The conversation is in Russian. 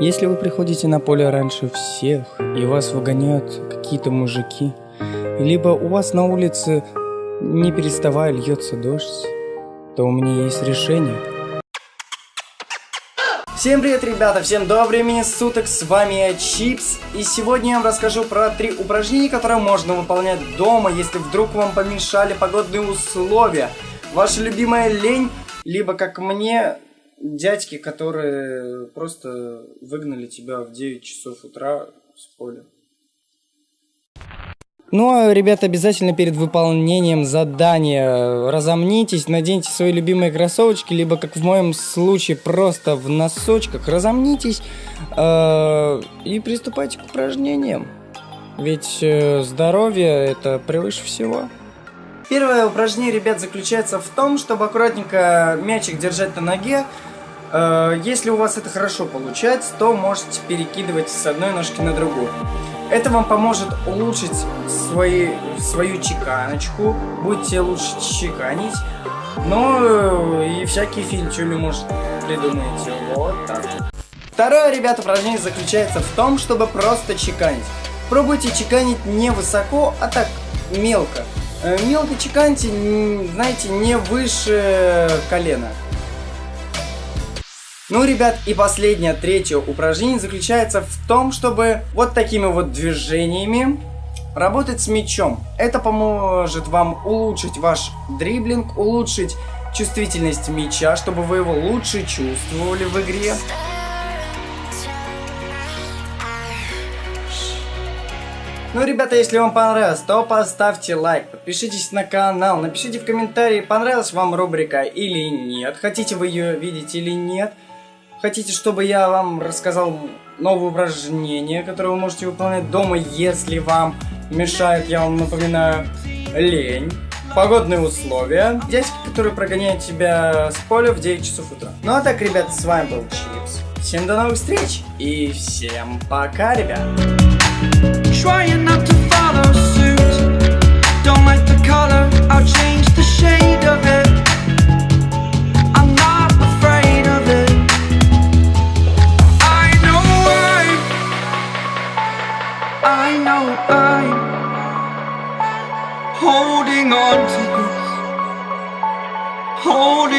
Если вы приходите на поле раньше всех, и вас выгоняют какие-то мужики, либо у вас на улице не переставая льется дождь, то у меня есть решение. Всем привет, ребята! Всем доброго времени суток! С вами я, Чипс. И сегодня я вам расскажу про три упражнения, которые можно выполнять дома, если вдруг вам помешали погодные условия. Ваша любимая лень, либо, как мне, дядьки, которые просто выгнали тебя в 9 часов утра с поля. Ну а, ребята, обязательно перед выполнением задания разомнитесь, наденьте свои любимые кроссовочки, либо, как в моем случае, просто в носочках разомнитесь э, и приступайте к упражнениям. Ведь э, здоровье это превыше всего. Первое упражнение, ребят, заключается в том, чтобы аккуратненько мячик держать на ноге, если у вас это хорошо получается, то можете перекидывать с одной ножки на другую. Это вам поможет улучшить свои, свою чеканочку, будете лучше чеканить, но э, и всякие финчули может придумаете. Вот так. Второе, ребята, упражнение заключается в том, чтобы просто чеканить. Пробуйте чеканить не высоко, а так мелко. Э, мелко чеканьте, знаете, не выше колена. Ну, ребят, и последнее, третье упражнение заключается в том, чтобы вот такими вот движениями работать с мячом. Это поможет вам улучшить ваш дриблинг, улучшить чувствительность мяча, чтобы вы его лучше чувствовали в игре. Ну, ребята, если вам понравилось, то поставьте лайк, подпишитесь на канал, напишите в комментарии, понравилась вам рубрика или нет, хотите вы ее видеть или нет. Хотите, чтобы я вам рассказал новые упражнения, которые вы можете выполнять дома, если вам мешает, я вам напоминаю, лень, погодные условия, дядьки, которые прогоняют тебя с поля в 9 часов утра. Ну а так, ребят, с вами был Чипс. Всем до новых встреч и всем пока, ребят. holding on to this, holding